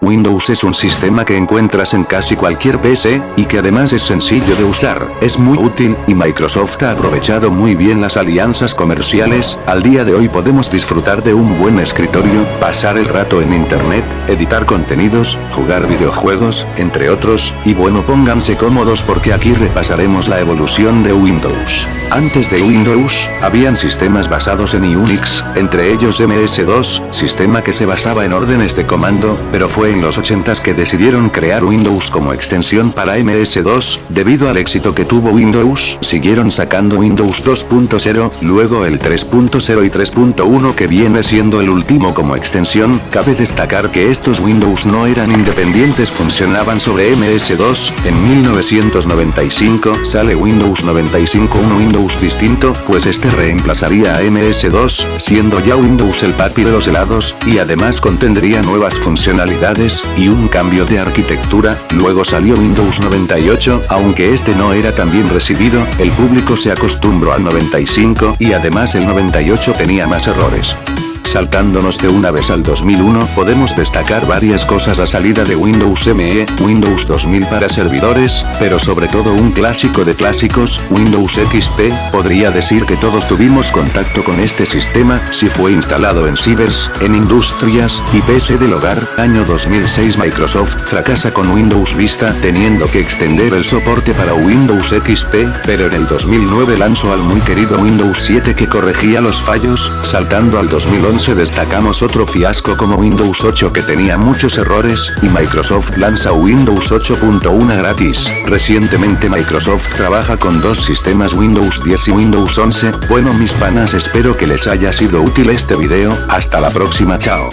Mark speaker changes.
Speaker 1: Windows es un sistema que encuentras en casi cualquier PC, y que además es sencillo de usar, es muy útil, y Microsoft ha aprovechado muy bien las alianzas comerciales, al día de hoy podemos disfrutar de un buen escritorio, pasar el rato en internet, editar contenidos, jugar videojuegos, entre otros, y bueno pónganse cómodos porque aquí repasaremos la evolución de Windows. Antes de Windows, habían sistemas basados en Unix, entre ellos MS2, sistema que se basaba en órdenes de comando, pero fue en los 80s que decidieron crear Windows como extensión para MS2, debido al éxito que tuvo Windows, siguieron sacando Windows 2.0, luego el 3.0 y 3.1 que viene siendo el último como extensión, cabe destacar que estos Windows no eran independientes funcionaban sobre MS2, en 1995 sale Windows 95 un Windows distinto, pues este reemplazaría a MS2, siendo ya Windows el papi de los helados, y además contendría nuevas funcionalidades y un cambio de arquitectura, luego salió Windows 98, aunque este no era tan bien recibido, el público se acostumbró al 95 y además el 98 tenía más errores. Saltándonos de una vez al 2001 podemos destacar varias cosas. La salida de Windows ME, Windows 2000 para servidores, pero sobre todo un clásico de clásicos, Windows XP, podría decir que todos tuvimos contacto con este sistema, si fue instalado en cibers, en industrias, y PC del hogar, año 2006 Microsoft fracasa con Windows Vista teniendo que extender el soporte para Windows XP, pero en el 2009 lanzó al muy querido Windows 7 que corregía los fallos, saltando al 2011 destacamos otro fiasco como Windows 8 que tenía muchos errores, y Microsoft lanza Windows 8.1 gratis. Recientemente Microsoft trabaja con dos sistemas Windows 10 y Windows 11, bueno mis panas espero que les haya sido útil este video, hasta la próxima chao.